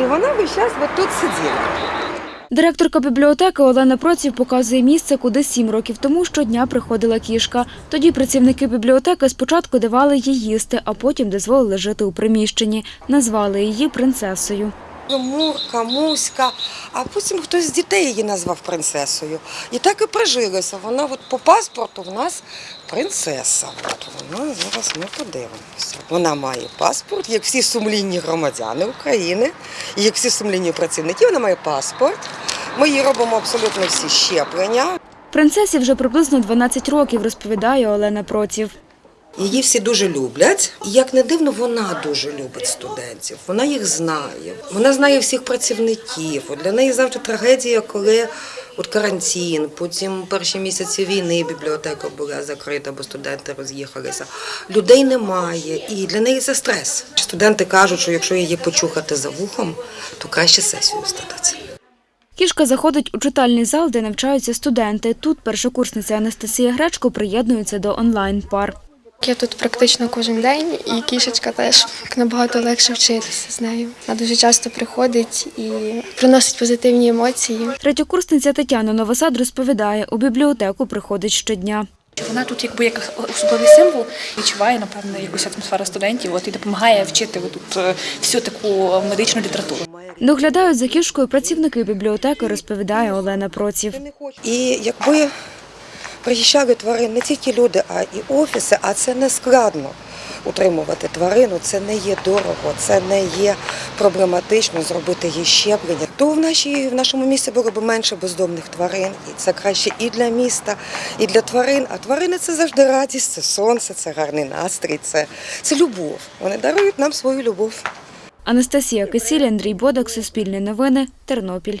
І вона весь час от тут сиділа. Директорка бібліотеки Олена Проців показує місце, куди сім років тому щодня приходила кішка. Тоді працівники бібліотеки спочатку давали їй їсти, а потім дозволили жити у приміщенні. Назвали її принцесою. Мурка, Муська, а потім хтось з дітей її назвав принцесою. І так і прижилося. Вона от по паспорту в нас принцеса. От вона зараз ми подивимося. Вона має паспорт, як всі сумлінні громадяни України, як всі сумлінні працівники, вона має паспорт. Ми їй робимо абсолютно всі щеплення. Принцесі вже приблизно 12 років, розповідає Олена Проців. Її всі дуже люблять. І як не дивно, вона дуже любить студентів. Вона їх знає. Вона знає всіх працівників. От Для неї завжди трагедія, коли от карантин, потім перші місяці війни бібліотека була закрита, бо студенти роз'їхалися. Людей немає, і для неї це стрес. Студенти кажуть, що якщо її почухати за вухом, то краще сесію статися. Кішка заходить у читальний зал, де навчаються студенти. Тут першокурсниця Анастасія Гречко приєднується до онлайн-пар. Я тут практично кожен день, і кішечка теж набагато легше вчитися з нею. Вона дуже часто приходить і приносить позитивні емоції. Третьокурсниця Тетяна Новосад розповідає, у бібліотеку приходить щодня. Вона тут якби як особливий символ відчуває, напевно, якусь атмосферу студентів от, і допомагає вчити тут е, всю таку медичну літературу. Доглядають за кішкою працівники бібліотеки, розповідає Олена Проців. І якби приїжджали тварин не тільки люди, а і офіси, а це не складно утримувати тварину, це не є дорого, це не є проблематично зробити їй щеплення. То в, нашій, в нашому місті було б менше бездомних тварин, і це краще і для міста, і для тварин. А тварини це завжди радість, це сонце, це гарний настрій, це, це любов. Вони дарують нам свою любов. Анастасія Кисіль, Андрій Бодак, Суспільне новини, Тернопіль.